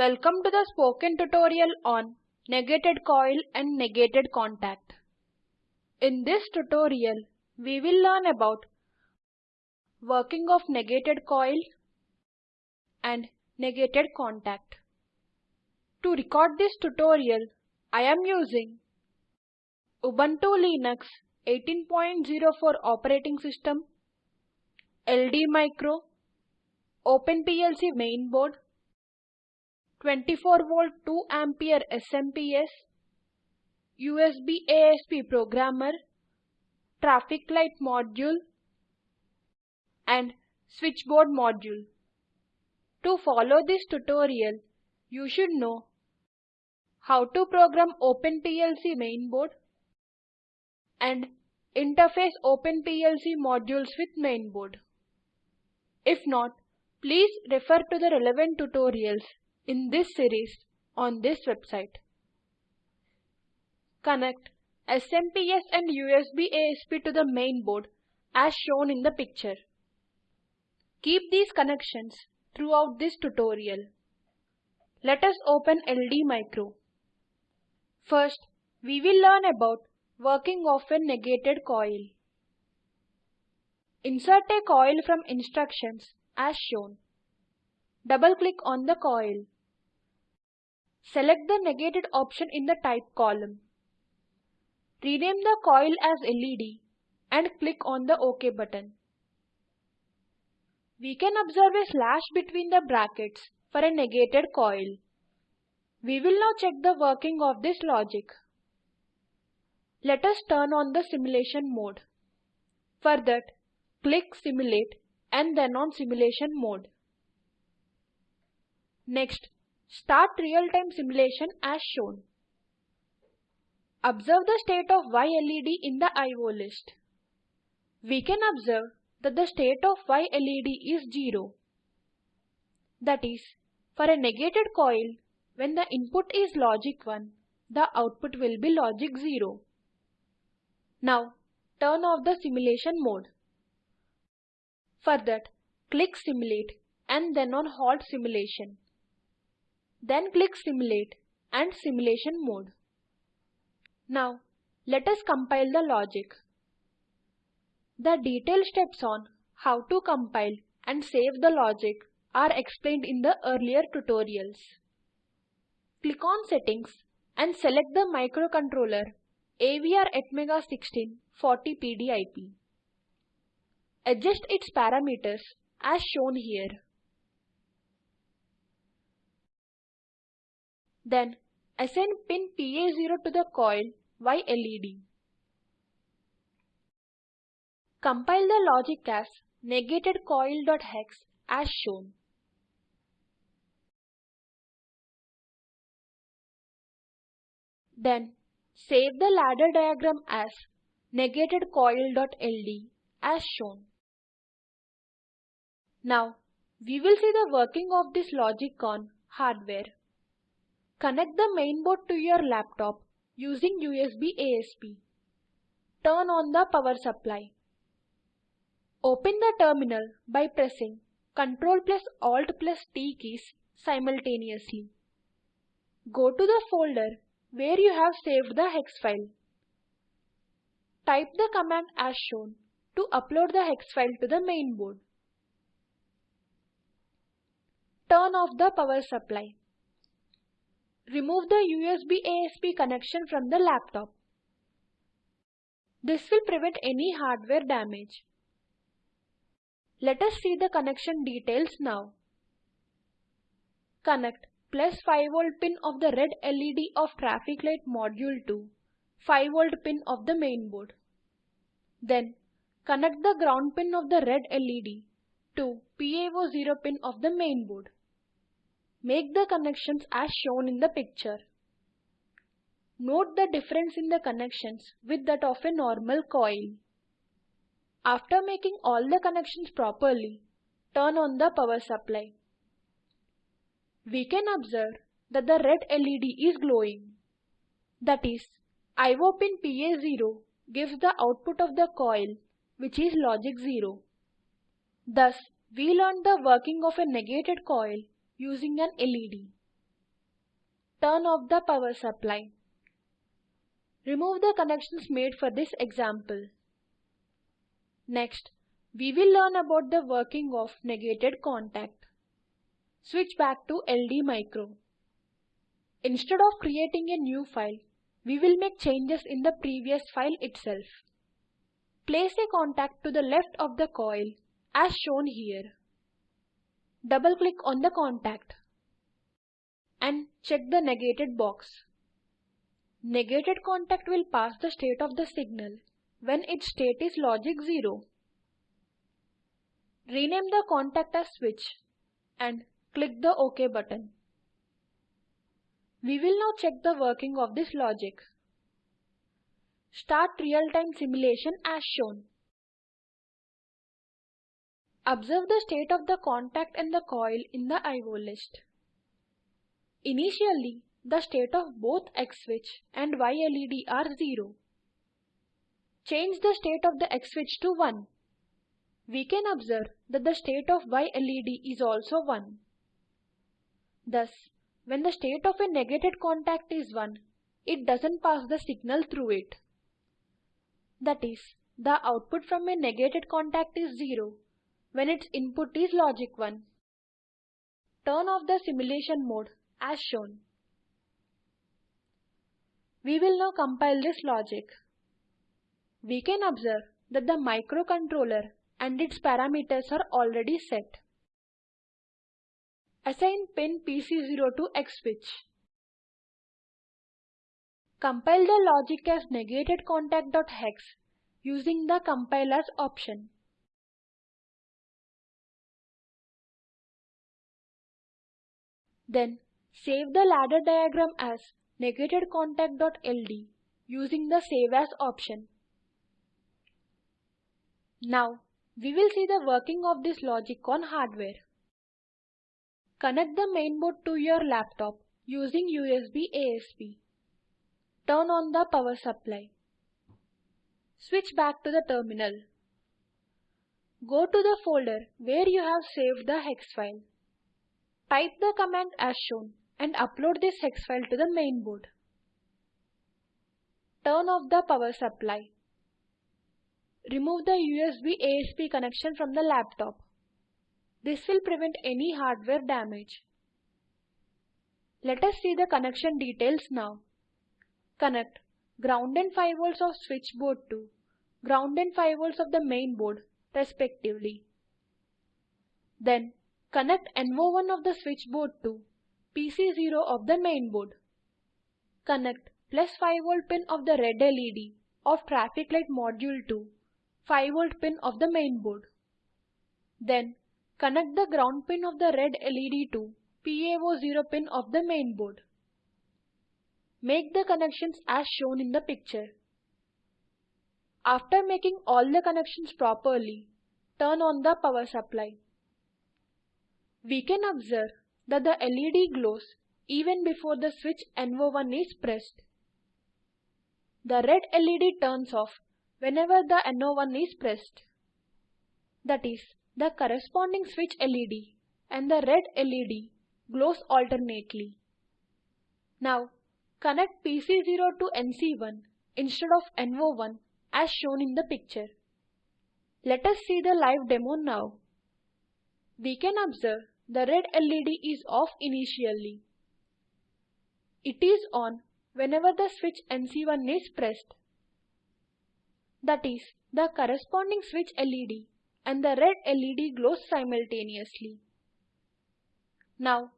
Welcome to the spoken tutorial on negated coil and negated contact. In this tutorial, we will learn about working of negated coil and negated contact. To record this tutorial, I am using Ubuntu Linux 18.04 operating system, LD Micro, OpenPLC mainboard, 24 volt 2 ampere SMPS, USB ASP programmer, traffic light module and switchboard module. To follow this tutorial, you should know how to program OpenPLC mainboard and interface OpenPLC modules with mainboard. If not, please refer to the relevant tutorials in this series on this website. Connect SMPS and USB ASP to the mainboard as shown in the picture. Keep these connections throughout this tutorial. Let us open LD Micro. First, we will learn about working of a negated coil. Insert a coil from instructions as shown. Double click on the coil. Select the negated option in the type column. Rename the coil as LED and click on the OK button. We can observe a slash between the brackets for a negated coil. We will now check the working of this logic. Let us turn on the simulation mode. For that, click Simulate and then on Simulation mode. Next, start real-time simulation as shown. Observe the state of Y LED in the IO list. We can observe that the state of Y LED is 0. That is, for a negated coil, when the input is logic 1, the output will be logic 0. Now, turn off the simulation mode. For that, click Simulate and then on Halt Simulation. Then click Simulate and Simulation mode. Now, let us compile the logic. The detailed steps on how to compile and save the logic are explained in the earlier tutorials. Click on Settings and select the microcontroller AVR Atmega 16 40PDIP. Adjust its parameters as shown here. Then assign pin PA0 to the coil Y LED. Compile the logic as negated coil.hex as shown. Then save the ladder diagram as negated coil.ld as shown. Now we will see the working of this logic on hardware. Connect the mainboard to your laptop using USB ASP. Turn on the power supply. Open the terminal by pressing Ctrl plus Alt plus T keys simultaneously. Go to the folder where you have saved the hex file. Type the command as shown to upload the hex file to the mainboard. Turn off the power supply. Remove the USB ASP connection from the laptop. This will prevent any hardware damage. Let us see the connection details now. Connect plus 5 volt pin of the red LED of traffic light module to 5 volt pin of the mainboard. Then connect the ground pin of the red LED to PA0 pin of the mainboard. Make the connections as shown in the picture. Note the difference in the connections with that of a normal coil. After making all the connections properly, turn on the power supply. We can observe that the red LED is glowing. That is, IO pin PA0 gives the output of the coil which is logic 0. Thus, we learned the working of a negated coil using an LED. turn off the power supply. Remove the connections made for this example. Next, we will learn about the working of negated contact. Switch back to LD Micro. Instead of creating a new file, we will make changes in the previous file itself. Place a contact to the left of the coil as shown here. Double click on the contact and check the negated box. Negated contact will pass the state of the signal when its state is logic 0. Rename the contact as switch and click the OK button. We will now check the working of this logic. Start real-time simulation as shown. Observe the state of the contact and the coil in the IO list. Initially, the state of both X switch and Y LED are 0. Change the state of the X switch to 1. We can observe that the state of Y LED is also 1. Thus, when the state of a negated contact is 1, it doesn't pass the signal through it. That is, the output from a negated contact is 0 when its input is logic 1. Turn off the simulation mode as shown. We will now compile this logic. We can observe that the microcontroller and its parameters are already set. Assign pin PC0 to X switch. Compile the logic as negated contact.hex using the compilers option. Then save the ladder diagram as negated contact.ld using the save as option. Now we will see the working of this logic on hardware. Connect the mainboard to your laptop using USB ASP. Turn on the power supply. Switch back to the terminal. Go to the folder where you have saved the hex file. Type the command as shown and upload this hex file to the main board. Turn off the power supply. Remove the USB ASP connection from the laptop. This will prevent any hardware damage. Let us see the connection details now. Connect ground and 5 volts of switchboard to ground and 5 volts of the main board respectively. Then connect NO1 of the switchboard to PC0 of the main board. Connect plus 5V pin of the red LED of traffic light module to 5V pin of the main board. Then Connect the ground pin of the red LED to PA0 pin of the main board. Make the connections as shown in the picture. After making all the connections properly, turn on the power supply. We can observe that the LED glows even before the switch NO1 is pressed. The red LED turns off whenever the NO1 is pressed. That is, the corresponding switch LED and the red LED glows alternately. Now connect PC0 to NC1 instead of NO1 as shown in the picture. Let us see the live demo now. We can observe the red LED is off initially. It is on whenever the switch NC1 is pressed. That is, the corresponding switch LED and the red LED glows simultaneously. Now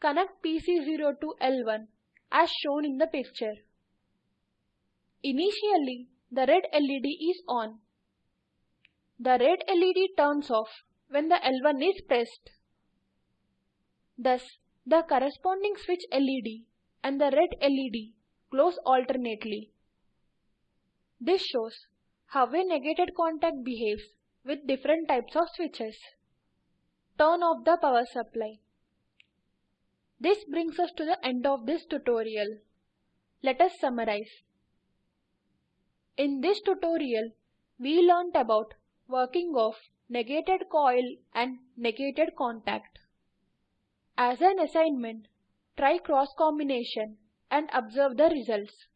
connect PC0 to L1 as shown in the picture. Initially the red LED is on. The red LED turns off when the L1 is pressed. Thus the corresponding switch LED and the red LED glows alternately. This shows how a negated contact behaves with different types of switches. Turn off the power supply. This brings us to the end of this tutorial. Let us summarize. In this tutorial, we learnt about working of negated coil and negated contact. As an assignment, try cross combination and observe the results.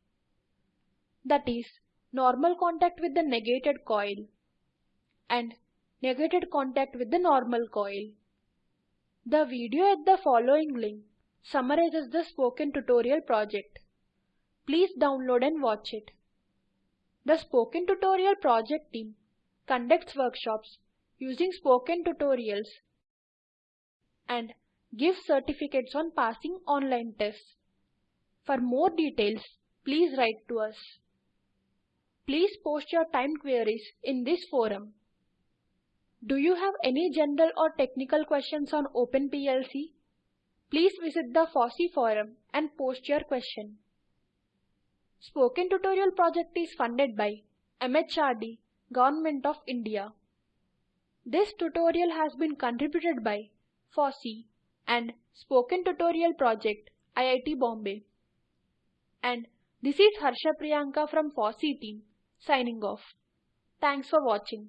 That is, normal contact with the negated coil and negated contact with the normal coil. The video at the following link summarizes the spoken tutorial project. Please download and watch it. The Spoken Tutorial project team conducts workshops using spoken tutorials and gives certificates on passing online tests. For more details, please write to us. Please post your time queries in this forum. Do you have any general or technical questions on OpenPLC? Please visit the FOSSEE forum and post your question. Spoken Tutorial project is funded by MHRD, Government of India. This tutorial has been contributed by FOSSEE and Spoken Tutorial Project, IIT Bombay. And this is Harsha Priyanka from FOSSEE team, signing off. Thanks for watching.